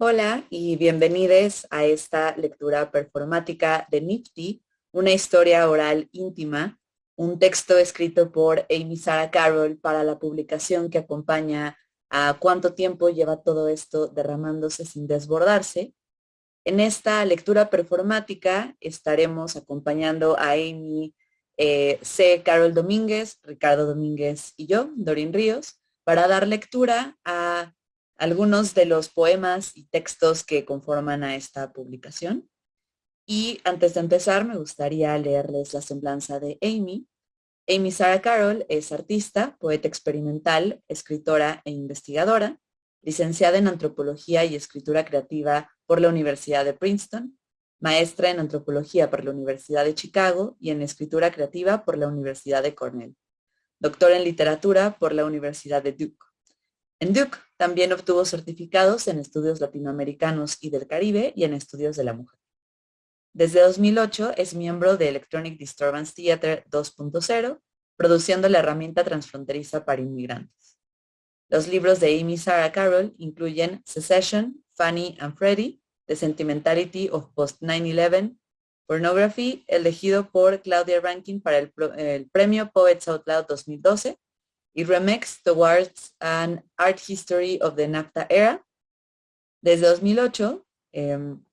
Hola y bienvenidos a esta lectura performática de Nifty, una historia oral íntima, un texto escrito por Amy Sarah Carroll para la publicación que acompaña a cuánto tiempo lleva todo esto derramándose sin desbordarse. En esta lectura performática estaremos acompañando a Amy eh, C. Carol Domínguez, Ricardo Domínguez y yo, Dorin Ríos, para dar lectura a algunos de los poemas y textos que conforman a esta publicación. Y antes de empezar, me gustaría leerles la semblanza de Amy. Amy Sarah Carroll es artista, poeta experimental, escritora e investigadora, licenciada en Antropología y Escritura Creativa por la Universidad de Princeton, maestra en Antropología por la Universidad de Chicago y en Escritura Creativa por la Universidad de Cornell, doctora en Literatura por la Universidad de Duke. En Duke también obtuvo certificados en estudios latinoamericanos y del Caribe y en estudios de la mujer. Desde 2008 es miembro de Electronic Disturbance Theater 2.0, produciendo la herramienta transfronteriza para inmigrantes. Los libros de Amy Sarah Carroll incluyen Secession, Fanny and Freddie, The Sentimentality of Post-9-11, Pornography, elegido por Claudia Rankin para el, premio Poets Out Loud 2012, y Remix Towards an Art History of the NAFTA Era. Desde 2008 em,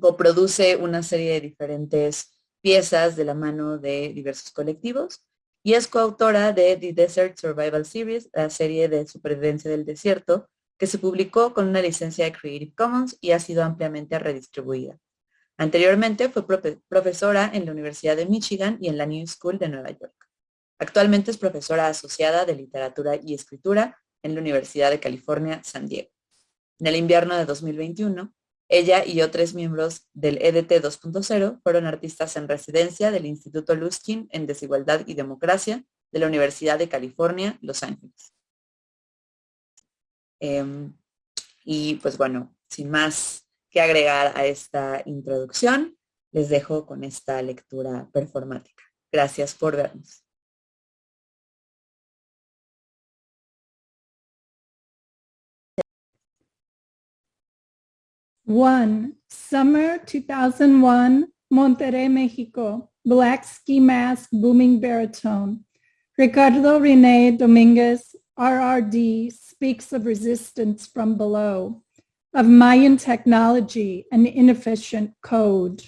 coproduce una serie de diferentes piezas de la mano de diversos colectivos y es coautora de The Desert Survival Series, la serie de supervivencia del desierto, que se publicó con una licencia de Creative Commons y ha sido ampliamente redistribuida. Anteriormente fue profesora en la Universidad de Michigan y en la New School de Nueva York. Actualmente es profesora asociada de literatura y escritura en la Universidad de California, San Diego. En el invierno de 2021, ella y otros miembros del EDT 2.0 fueron artistas en residencia del Instituto Luskin en Desigualdad y Democracia de la Universidad de California, Los Ángeles. Em, y pues bueno, sin más que agregar a esta introducción, les dejo con esta lectura performática. Gracias por vernos. One, summer 2001, Monterrey, Mexico. Black ski mask, booming baritone. Ricardo Rene Dominguez, RRD, speaks of resistance from below, of Mayan technology and inefficient code.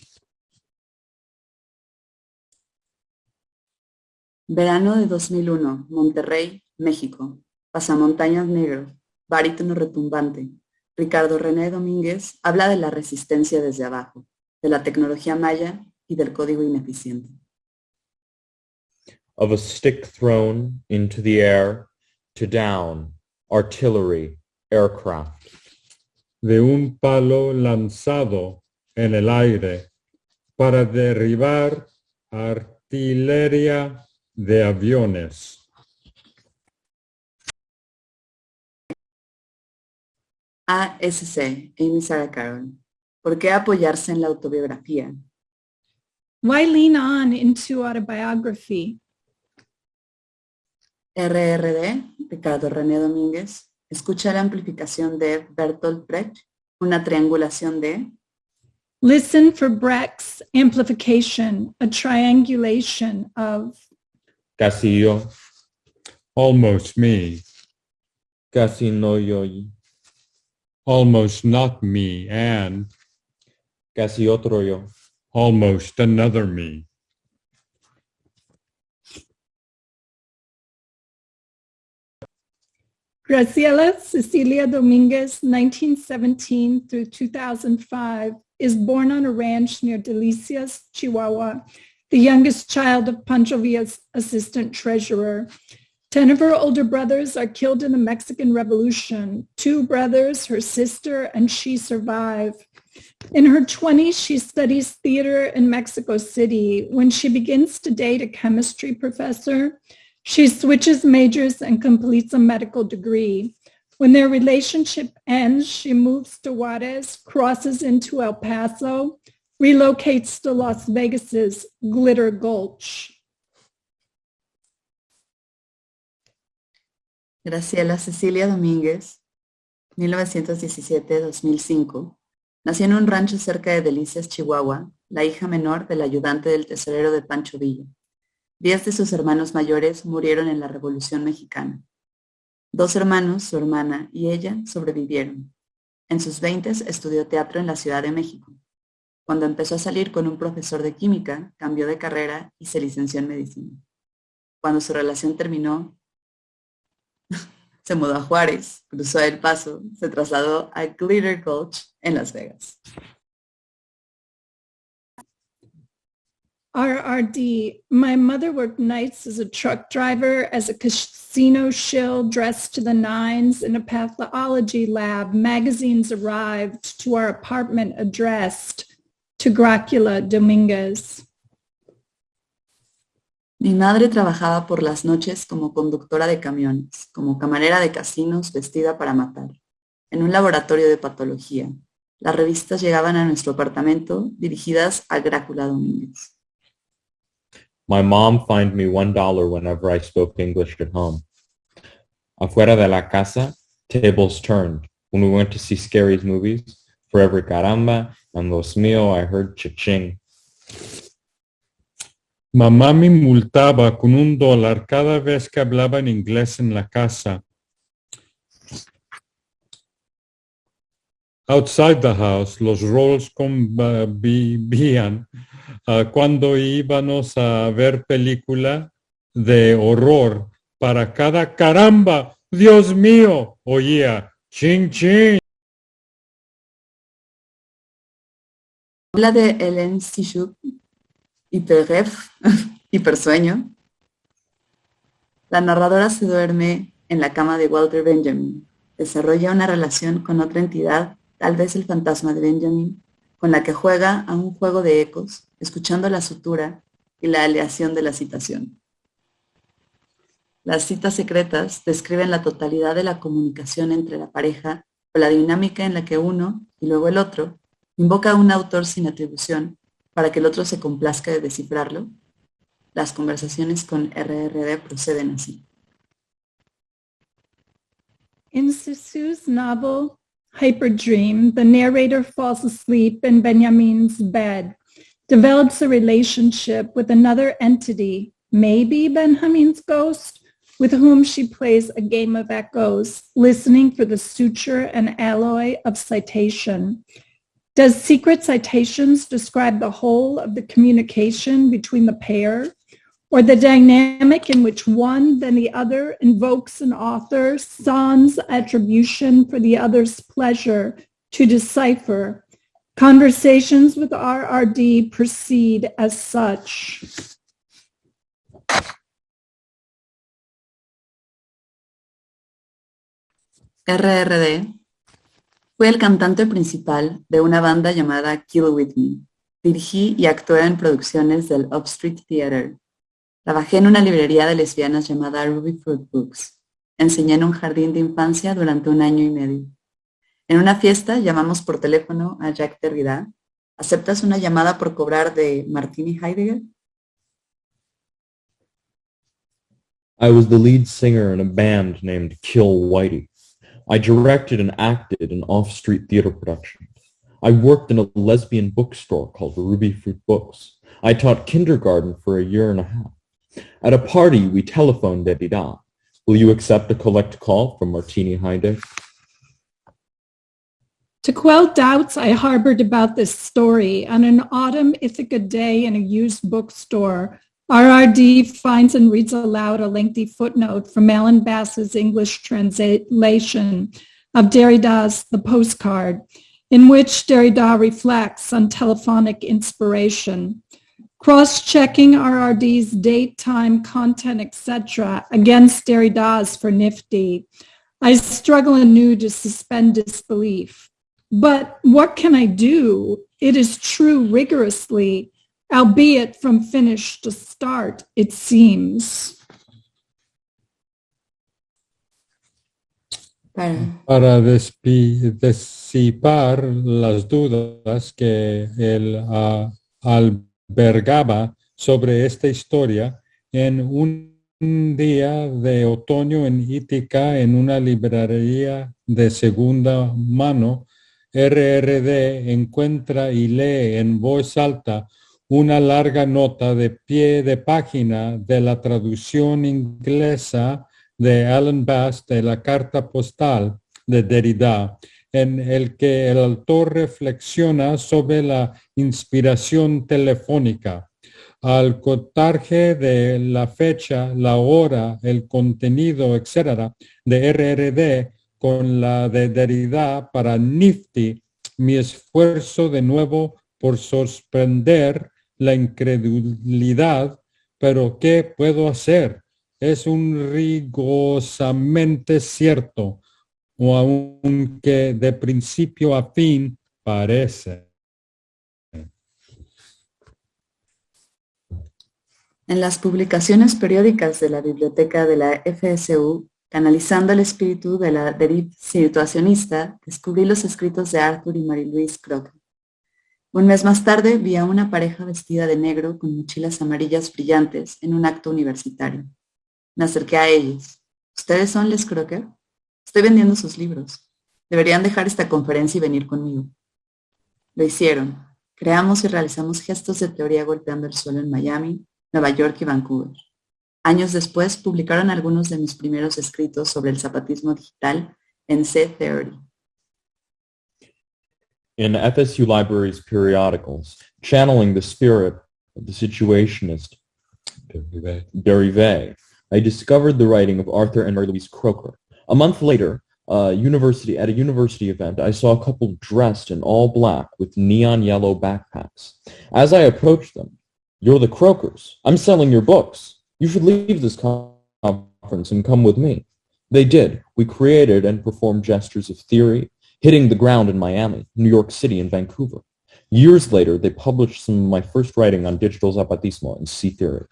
Verano de 2001, Monterrey, México. Pasamontañas negro, barítono retumbante, Ricardo René Domínguez habla de la resistencia desde abajo, de la tecnología maya y del código ineficiente. Of a stick thrown into the air to down, artillery, aircraft. De un palo lanzado en el aire para derribar artillería de aviones. ASC, Amy Sarah Carroll. ¿Por qué apoyarse en la autobiografía? Why lean on into autobiography? RRD, Ricardo René Domínguez. Escucha la amplificación de Bertolt Brecht, una triangulación de... Listen for Brecht's amplification, a triangulation of... Casi yo. Almost me. Casi no yo almost not me and casi otro yo, almost another me. Graciela Cecilia Dominguez, 1917 through 2005, is born on a ranch near Delicias, Chihuahua, the youngest child of Pancho Villa's assistant treasurer. Ten of her older brothers are killed in the Mexican Revolution. Two brothers, her sister, and she survive. In her 20s, she studies theater in Mexico City. When she begins to date a chemistry professor, she switches majors and completes a medical degree. When their relationship ends, she moves to Juarez, crosses into El Paso, relocates to Las Vegas's Glitter Gulch. Graciela Cecilia Domínguez, 1917-2005, nació en un rancho cerca de Delicias, Chihuahua, la hija menor del ayudante del tesorero de Pancho Villa. Diez de sus hermanos mayores murieron en la Revolución Mexicana. Dos hermanos, su hermana y ella sobrevivieron. En sus veintes estudió teatro en la Ciudad de México. Cuando empezó a salir con un profesor de química, cambió de carrera y se licenció en medicina. Cuando su relación terminó, se mudó a Juárez, cruzó El Paso, se trasladó a Glitter Gulch en Las Vegas. RRD. My mother worked nights as a truck driver, as a casino shill dressed to the nines in a pathology lab. Magazines arrived to our apartment addressed to Gracula Dominguez. Mi madre trabajaba por las noches como conductora de camiones, como camarera de casinos vestida para matar, en un laboratorio de patología. Las revistas llegaban a nuestro apartamento dirigidas a Grácula Domínguez. My mom fined me one dollar whenever I spoke English at home. Afuera de la casa, tables turned. When we went to see Scary's movies, for every caramba and los mío, I heard cha-ching. Mamá me multaba con un dólar cada vez que hablaba en inglés en la casa. Outside the house, los roles convivían uh, cuando íbamos a ver película de horror. Para cada caramba, Dios mío, oía, ching ching. Habla de Hélène Sichuk, hiperref, hipersueño. La narradora se duerme en la cama de Walter Benjamin. Desarrolla una relación con otra entidad, tal vez el fantasma de Benjamin, con la que juega a un juego de ecos, escuchando la sutura y la aleación de la citación. Las citas secretas describen la totalidad de la comunicación entre la pareja o la dinámica en la que uno, y luego el otro, invoca a un autor sin atribución para que el otro se complazca de descifrarlo. Las conversaciones con RRD proceden así. In Cixous's novel Hyperdream, the narrator falls asleep in Benjamin's bed, develops a relationship with another entity, maybe Benjamin's ghost, with whom she plays a game of echoes, listening for the suture and alloy of citation. Does secret citations describe the whole of the communication between the pair? Or the dynamic in which one, then the other, invokes an author, sans attribution for the other's pleasure to decipher. Conversations with RRD proceed as such. RRD fue el cantante principal de una banda llamada Kill With Me. Dirigí y actué en producciones del Upstreet Theater. Trabajé en una librería de lesbianas llamada Ruby Fruit Books. Enseñé en un jardín de infancia durante un año y medio. En una fiesta llamamos por teléfono a Jack Derrida. ¿Aceptas una llamada por cobrar de Martini Heidegger? I was the lead singer in a band named Kill Whitey. I directed and acted in off-street theater productions. I worked in a lesbian bookstore called Ruby Fruit Books. I taught kindergarten for a year and a half. At a party, we telephoned Derrida. Will you accept a collect call from Martini Heidegger? To quell doubts I harbored about this story, on an autumn Ithaca day in a used bookstore, RRD finds and reads aloud a lengthy footnote from Alan Bass's English translation of Derrida's The Postcard, in which Derrida reflects on telephonic inspiration. Cross-checking RRD's date, time, content, etc. against Derrida's for nifty. I struggle anew to suspend disbelief. But what can I do? It is true rigorously, albeit from finish to start, it seems. Para, disipar las dudas que él ah, albergaba sobre esta historia en un día de otoño en Ítica en una librería de segunda mano, RRD encuentra y lee en voz alta una larga nota de pie de página de la traducción inglesa de Alan Bass de la carta postal de Derrida, en el que el autor reflexiona sobre la inspiración telefónica. Al contarje de la fecha, la hora, el contenido, etcétera, de RRD con la de Derrida para Nifty, mi esfuerzo de nuevo por sorprender la incredulidad, pero ¿qué puedo hacer? Es un rigosamente cierto, o aunque de principio a fin parece. En las publicaciones periódicas de la biblioteca de la FSU, canalizando el espíritu de la deriva situacionista, descubrí los escritos de Arthur y Marie-Louise Crocker. Un mes más tarde vi a una pareja vestida de negro con mochilas amarillas brillantes en un acto universitario. Me acerqué a ellos. ¿Ustedes son Les Crocker? Estoy vendiendo sus libros. Deberían dejar esta conferencia y venir conmigo. Lo hicieron. Creamos y realizamos gestos de teoría golpeando el suelo en Miami, Nueva York y Vancouver. Años después publicaron algunos de mis primeros escritos sobre el zapatismo digital en C-Theory. In FSU Libraries periodicals, channeling the spirit of the situationist dérive, I discovered the writing of Arthur and Marilouise Kroker. A month later, uh, university at a university event, I saw a couple dressed in all black with neon yellow backpacks. As I approached them, "You're the Krokers. I'm selling your books. You should leave this conference and come with me." They did. We created and performed gestures of theory, hitting the ground in Miami, New York City, and Vancouver. Years later, they published some of my first writing on digital zapatismo and C theory.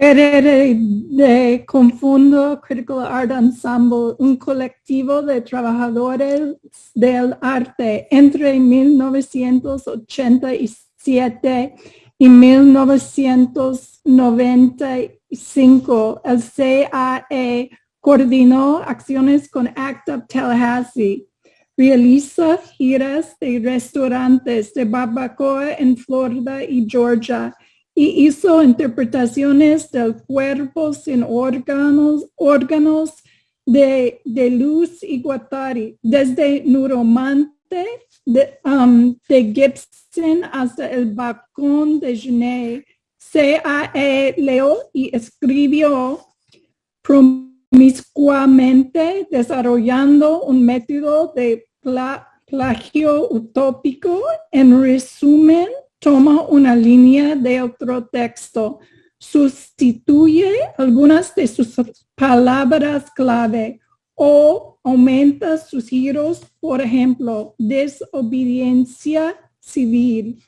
RRD Confundo Critical Art Ensemble, un colectivo de trabajadores del arte entre 1987 y 1995. El CAE coordinó acciones con ACT UP Tallahassee. Realiza giras de restaurantes de barbacoa en Florida y Georgia y hizo interpretaciones del cuerpo sin órganos, órganos de, de Luz y Guattari, desde Neuromante de, um, de Gibson hasta el balcón de Genet. CAE leo y escribió promiscuamente desarrollando un método de pla- plagio utópico. En resumen, toma una línea de otro texto, sustituye algunas de sus palabras clave o aumenta sus giros, por ejemplo, desobediencia civil,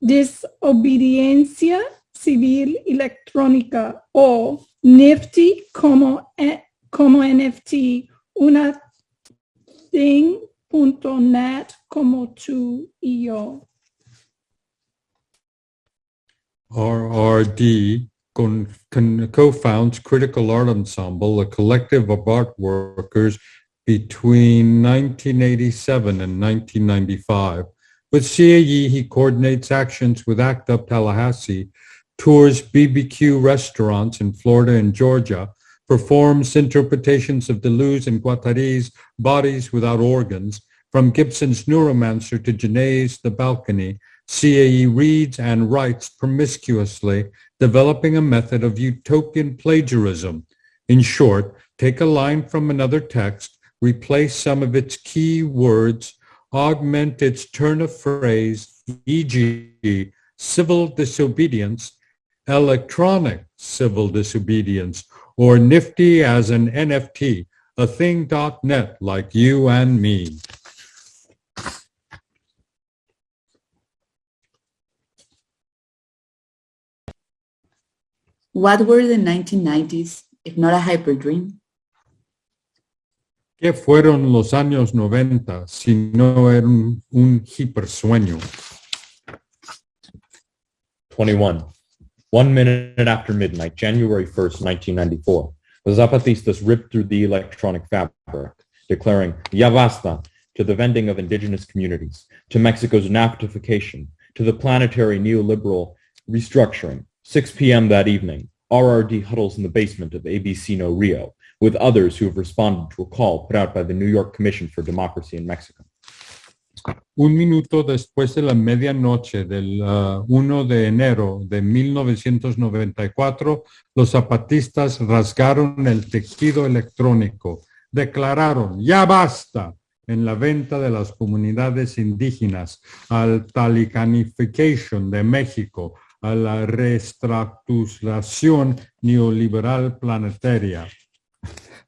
desobediencia civil electrónica o como, eh, como NFT, una thing.net como tú y yo. RRD co-founds Critical Art Ensemble, a collective of art workers between 1987 and 1995. With CAE, he coordinates actions with ACT UP Tallahassee, tours BBQ restaurants in Florida and Georgia, performs interpretations of Deleuze and Guattari's Bodies Without Organs, from Gibson's Neuromancer to Genet's The Balcony, CAE reads and writes promiscuously, developing a method of utopian plagiarism. In short, take a line from another text, replace some of its key words, augment its turn of phrase, e.g., civil disobedience, electronic civil disobedience, or nifty as an NFT, a thing.net like you and me. What were the 1990s if not a hyper dream? ¿Qué fueron los años 90 si no era un, un hipersueño? 21. One minute after midnight, January 1st, 1994, the Zapatistas ripped through the electronic fabric, declaring Ya basta to the vending of indigenous communities, to Mexico's NAFTAification, to the planetary neoliberal restructuring. 6 p.m. that evening, RRD huddles in the basement of ABC No Rio with others who have responded to a call put out by the New York Commission for Democracy in Mexico. Un minuto después de la medianoche del uh, 1 de enero de 1994, los zapatistas rasgaron el tejido electrónico, declararon ya basta en la venta de las comunidades indígenas, al talicanification de México, a la reestructuración neoliberal planetaria.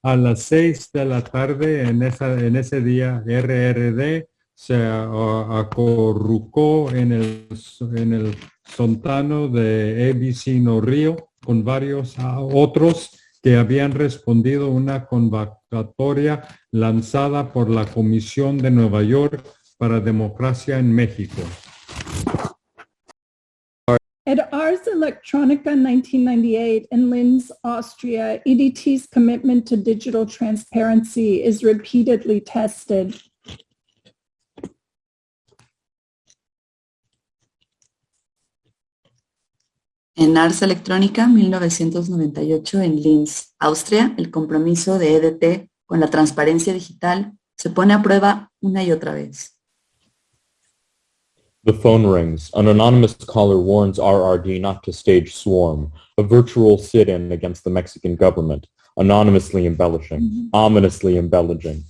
A las seis de la tarde en, esa, en ese día, RRD se acorrucó en el, en el sontano de ABC No Río con varios otros que habían respondido una convocatoria lanzada por la Comisión de Nueva York para Democracia en México. At Ars Electronica 1998 in Linz, Austria, EDT's commitment to digital transparency is repeatedly tested. En Ars Electrónica 1998 en Linz, Austria, el compromiso de EDT con la transparencia digital se pone a prueba una y otra vez. The phone rings. An anonymous caller warns RRD not to stage Swarm, a virtual sit-in against the Mexican government, anonymously embellishing, ominously embellishing.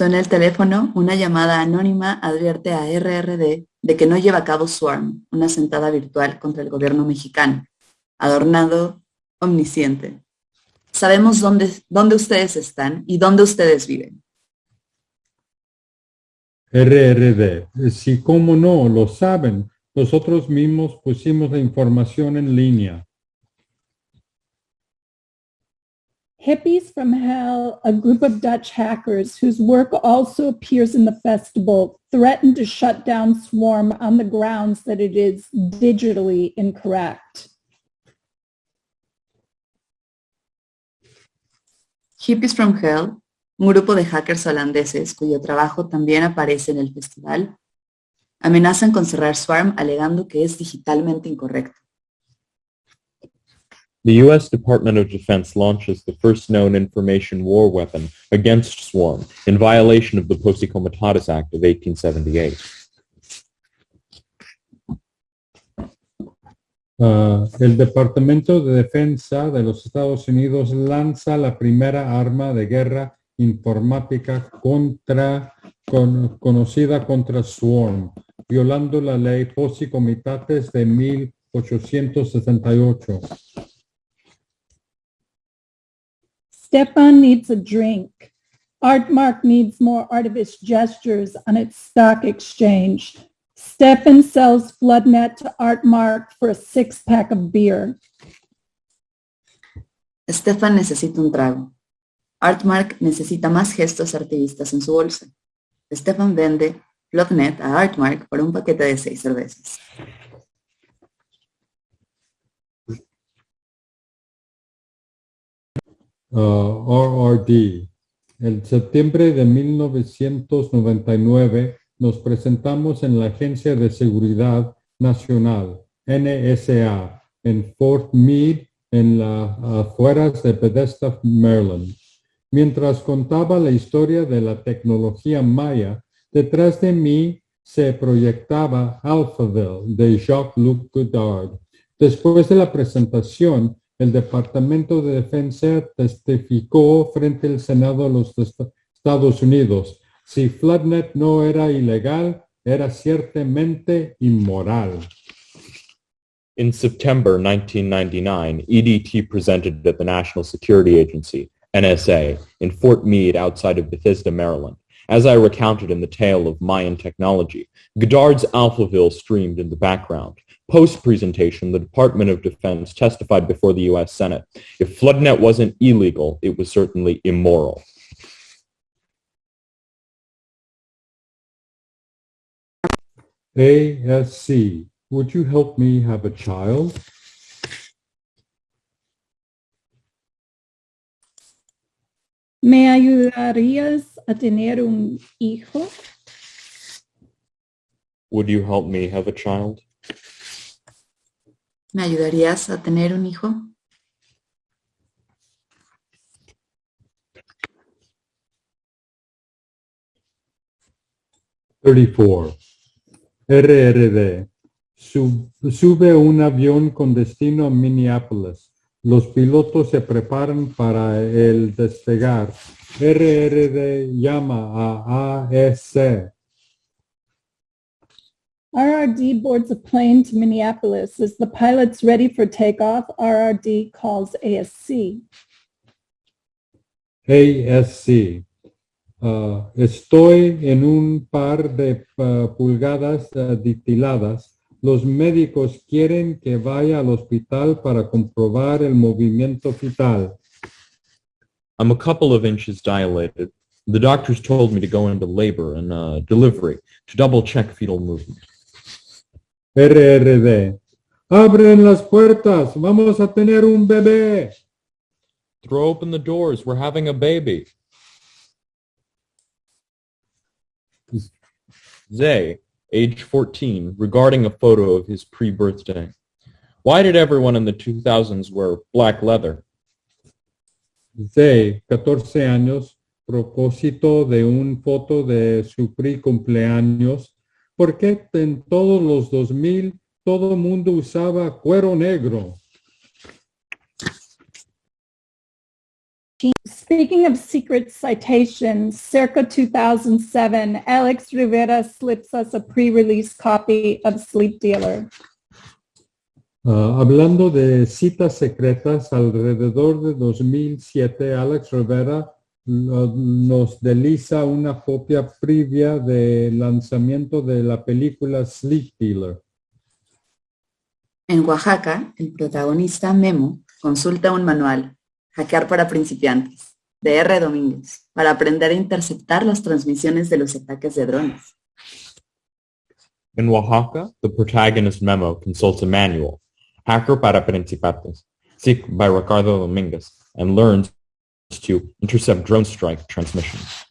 Suena el teléfono, una llamada anónima advierte a RRD de que no lleva a cabo Swarm, una sentada virtual contra el gobierno mexicano, adornado, omnisciente. Sabemos dónde, dónde ustedes están y dónde ustedes viven. RRD, si cómo no, lo saben. Nosotros mismos pusimos la información en línea. Hippies from Hell, a group of Dutch hackers whose work also appears in the festival, threatened to shut down Swarm on the grounds that it is digitally incorrect. Hippies from Hell, un grupo de hackers holandeses cuyo trabajo también aparece en el festival, amenazan con cerrar Swarm alegando que es digitalmente incorrecto. The U.S. Department of Defense launches the first known information war weapon against Swarm in violation of the Posse Comitatus Act of 1878. Uh, el Departamento de Defensa de los Estados Unidos lanza la primera arma de guerra informática contra, con, conocida contra Swarm, violando la ley Posse Comitatus de 1868. Stefan needs a drink. RTMark needs more artivist gestures on its stock exchange. Stefan sells Floodnet to RTMark for a six-pack of beer. Stefan necesita un trago. RTMark necesita más gestos artivistas en su bolsa. Stefan vende Floodnet a RTMark por un paquete de seis cervezas. Uh, RRD. En septiembre de 1999 nos presentamos en la Agencia de Seguridad Nacional, NSA, en Fort Meade, en las afueras de Bethesda, Maryland. Mientras contaba la historia de la tecnología maya, detrás de mí se proyectaba Alphaville de Jacques-Luc Godard. Después de la presentación, el Departamento de Defensa testificó frente al Senado de los Estados Unidos. Si Floodnet no era ilegal, era ciertamente inmoral. In September 1999, EDT presented at the National Security Agency, NSA, in Fort Meade outside of Bethesda, Maryland. As I recounted in the tale of Mayan technology, Godard's Alphaville streamed in the background. Post-presentation, the Department of Defense testified before the U.S. Senate. If FloodNet wasn't illegal, it was certainly immoral. ASC, would you help me have a child? ¿Me ayudarías a tener un hijo? Would you help me have a child? ¿Me ayudarías a tener un hijo? Thirty-four. Sub- sube un avión con destino a Minneapolis. Los pilotos se preparan para el despegar. RRD llama a ASC. RRD boards a plane to Minneapolis. As the pilot's ready for takeoff, RRD calls ASC. ASC. Uh, estoy en un par de uh, pulgadas uh, ditiladas. Los médicos quieren que vaya al hospital para comprobar el movimiento fetal. I'm a couple of inches dilated. The doctors told me to go into labor and uh, delivery to double check fetal movement. RRD. Abren las puertas. Vamos a tener un bebé. Throw open the doors. We're having a baby. Zay, age 14, regarding a photo of his pre-birthday. Why did everyone in the 2000s wear black leather? de 14 años, propósito de un foto de su pre-cumpleaños, porque en todos los 2000 todo mundo usaba cuero negro. Speaking of secret citations, circa 2007, Alex Rivera slips us a pre-release copy of Sleep Dealer. Ah, hablando de citas secretas, alrededor de 2007, Alex Rivera lo- nos desliza una copia previa del lanzamiento de la película Sleep Dealer. En Oaxaca, el protagonista Memo consulta un manual, Hackear para principiantes, de R. Domínguez, para aprender a interceptar las transmisiones de los ataques de drones. In Oaxaca, the protagonist Memo consults a manual, Hacker para Principiantes, SIC by Ricardo Dominguez, and learns to intercept drone strike transmissions.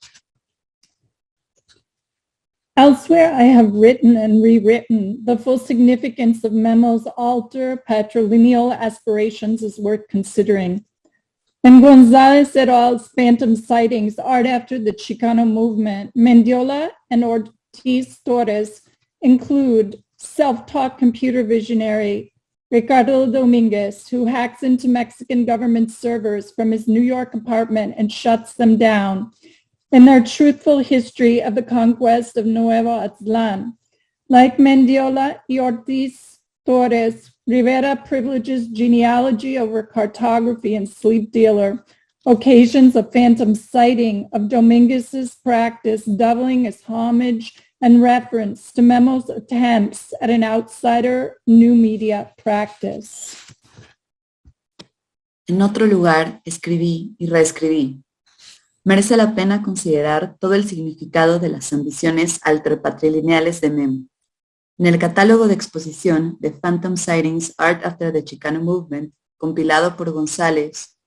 Elsewhere, I have written and rewritten the full significance of Memo's alter patrilineal aspirations is worth considering. In Gonzalez et al.'s Phantom Sightings, Art After the Chicano Movement, Mendiola and Ortiz Torres include self-taught computer visionary Ricardo Dominguez, who hacks into Mexican government servers from his New York apartment and shuts them down, in their truthful history of the conquest of Nuevo Aztlán. Like Mendiola y Ortiz Torres, Rivera privileges genealogy over cartography and sleep dealer, occasions of phantom sighting of Dominguez's practice doubling as homage and reference to Memo's attempts at an outsider new media practice. En otro lugar, escribí y reescribí. Merece la pena considerar todo el significado de las ambiciones alterpatrilineales de Memo. En el catálogo de exposición de Phantom Sightings Art After the Chicano Movement, compilado por González,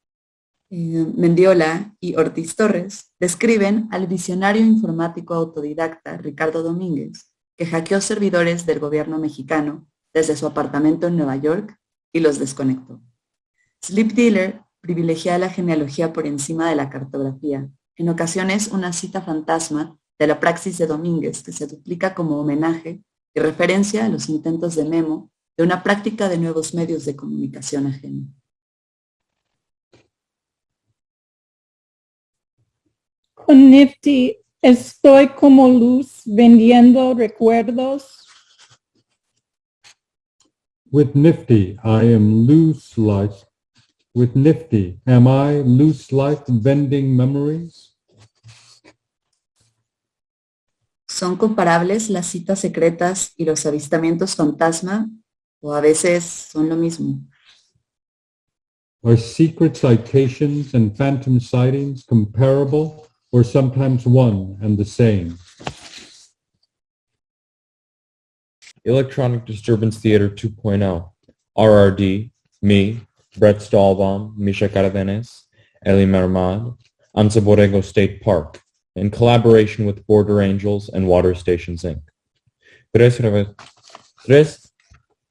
eh, Mendiola y Ortiz Torres, describen al visionario informático autodidacta Ricardo Domínguez, que hackeó servidores del gobierno mexicano desde su apartamento en Nueva York y los desconectó. Sleep Dealer privilegia la genealogía por encima de la cartografía, en ocasiones una cita fantasma de la praxis de Domínguez que se duplica como homenaje y referencia a los intentos de Memo de una práctica de nuevos medios de comunicación ajena. Con Nifty, Estoy como luz vendiendo recuerdos. With Nifty, I am loose like. With Nifty, am I loose like vending memories? ¿Son comparables las citas secretas y los avistamientos fantasma? ¿O a veces son lo mismo? Are secret citations and phantom sightings comparable or sometimes one and the same? Electronic Disturbance Theater 2.0. RRD, me, Brett Stahlbaum, Misha Cardenas, Eli Mermad, Anza Borrego State Park, in collaboration with Border Angels and Water Stations Inc. Tres, re- tres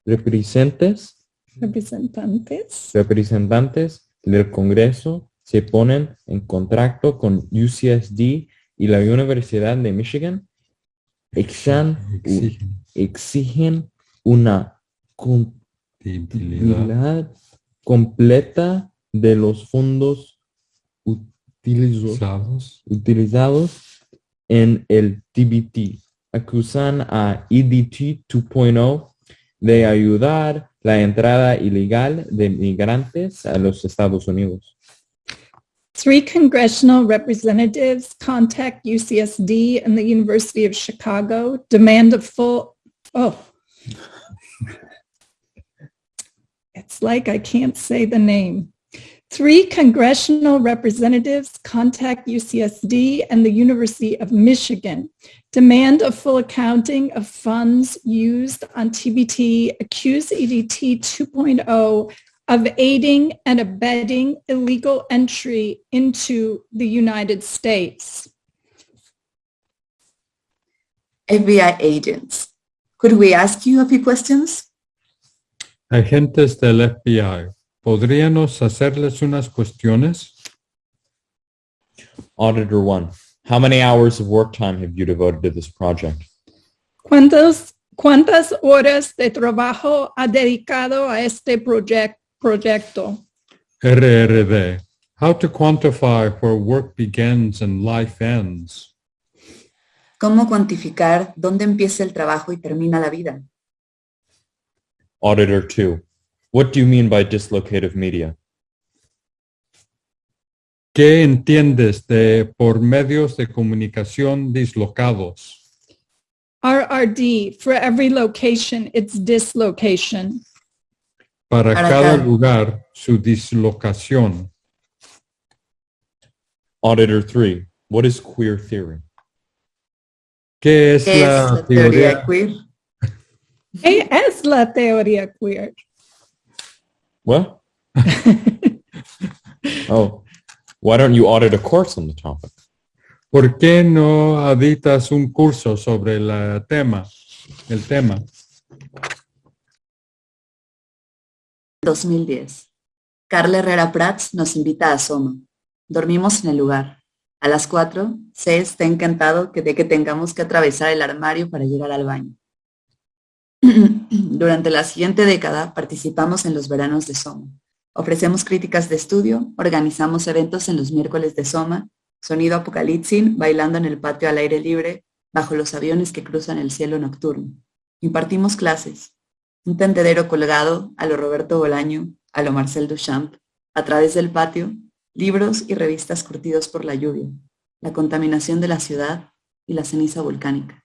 representantes, Representantes. representantes del Congreso se ponen en contacto con UCSD y la Universidad de Michigan exan- Exigen exigen una contabilidad completa de los fondos utilizo- Usados. utilizados en el TBT. Acusan a E EDT 2.0 de ayudar la entrada ilegal de migrantes a los Estados Unidos. Three congressional representatives contact UCSD and the University of Chicago, demand a full, oh. It's like I can't say the name. Three congressional representatives contact UCSD and the University of Michigan, demand a full accounting of funds used on TBT, accuse EDT 2.0 of aiding and abetting illegal entry into the United States. FBI agents. Could we ask you a few questions? Agentes del FBI, ¿podríamos hacerles unas cuestiones? Auditor 1. How many hours of work time have you devoted to this project? ¿Cuántas, cuántas horas de trabajo ha dedicado a este proyec- proyecto? RRD, how to quantify where work begins and life ends? ¿Cómo cuantificar dónde empieza el trabajo y termina la vida? Auditor 2. What do you mean by dislocative media? ¿Qué entiendes de por medios de comunicación dislocados? RRD, for every location, it's dislocation. Para Para cada cada- lugar, su dislocación. Auditor 3. What is queer theory? ¿Qué es ¿Qué la, es la teoría? teoría queer? ¿Qué es la teoría queer? What? Oh, why don't you audit a course on the topic? ¿Por qué no editas un curso sobre el tema? El tema. 2010. Carla Herrera Prats nos invita a Soma. Dormimos en el lugar. A las 4, C está encantado que de que tengamos que atravesar el armario para llegar al baño. Durante la siguiente década participamos en los veranos de Soma. Ofrecemos críticas de estudio, organizamos eventos en los miércoles de Soma, sonido apocalipsis, bailando en el patio al aire libre, bajo los aviones que cruzan el cielo nocturno. Impartimos clases, un tendedero colgado a lo Roberto Bolaño, a lo Marcel Duchamp, a través del patio, libros y revistas curtidos por la lluvia, la contaminación de la ciudad y la ceniza volcánica.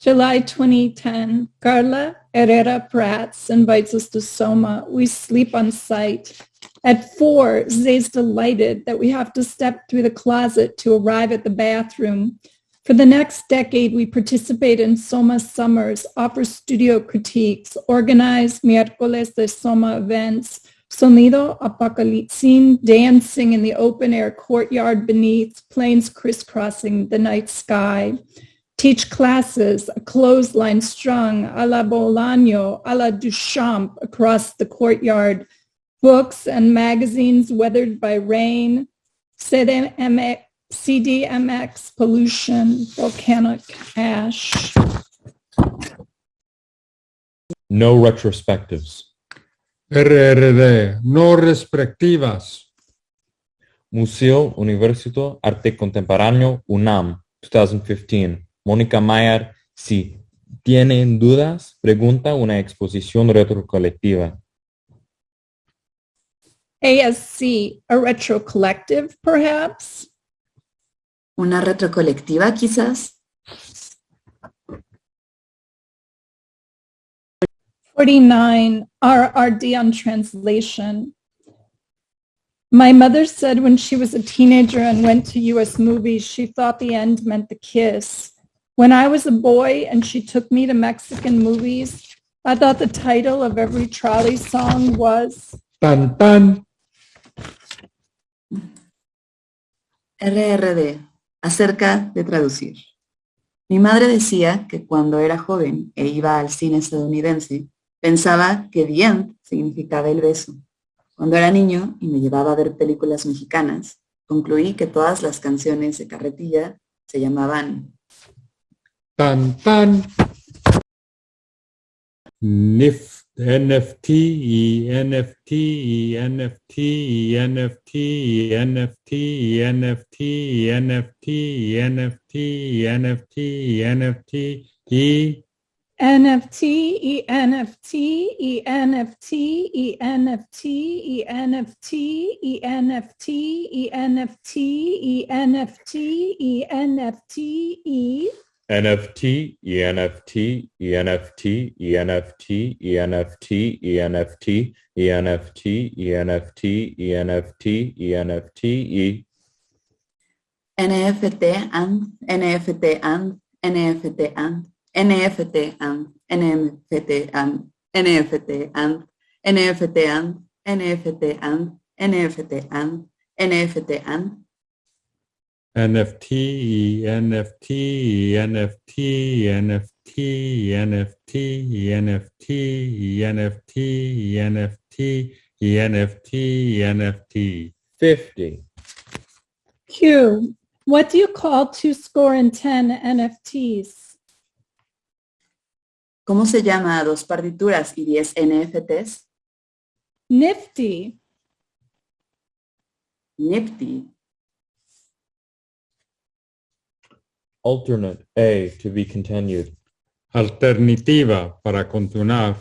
July 2010, Carla Herrera Prats invites us to Soma. We sleep on site. At four, Zay's delighted that we have to step through the closet to arrive at the bathroom. For the next decade, we participate in Soma Summers, offer studio critiques, organize miércoles de Soma events, Sonido Apocalipsin, dancing in the open air courtyard beneath, planes crisscrossing the night sky teach classes, a clothesline strung a la Bolaño, a la Duchamp across the courtyard, books and magazines weathered by rain, CDMX, CDMX pollution, volcanic ash. No retrospectives. RRD, no respectivas. Museo Universito Arte Contemporáneo UNAM 2015. Mónica Mayer, si tienen dudas, pregunta una exposición retrocolectiva. ASC, a retro collective, perhaps? ¿Una retrocolectiva quizás? 49, RRD on translation. My mother said when she was a teenager and went to US movies, she thought the end meant the kiss. When I was a boy and she took me to Mexican movies, I thought the title of every trolley song was Tan tan. RRD, acerca de traducir. Mi madre decía que cuando era joven e iba al cine estadounidense, pensaba que the end significaba el beso. Cuando era niño y me llevaba a ver películas mexicanas, concluí que todas las canciones de carretilla se llamaban Tan tan. NIF, NFT NFT NFT NFT NFT NFT NFT NFT NFT y NFT E NFT, E NFT, E NFT, E NFT, E NFT, E NFT, E NFT, E NFT, E NFT, ENFT, ENFT, ENFT, ENFT, ENFT, ENFT, ENFT, ENFT, ENFT, E. NFT and, NFT and, NFT and, NFT and, NFT and, NFT and, NFT and, NFT and, NFT and, NFT and, NFT NFT NFT NFT NFT NFT NFT NFT NFT NFT. 50. Q. What do you call two score and ten NFTs? ¿Cómo se llama a dos partituras y 10 NFTs? Nifty. Nifty. Alternate A to be continued. Alternativa para continuar.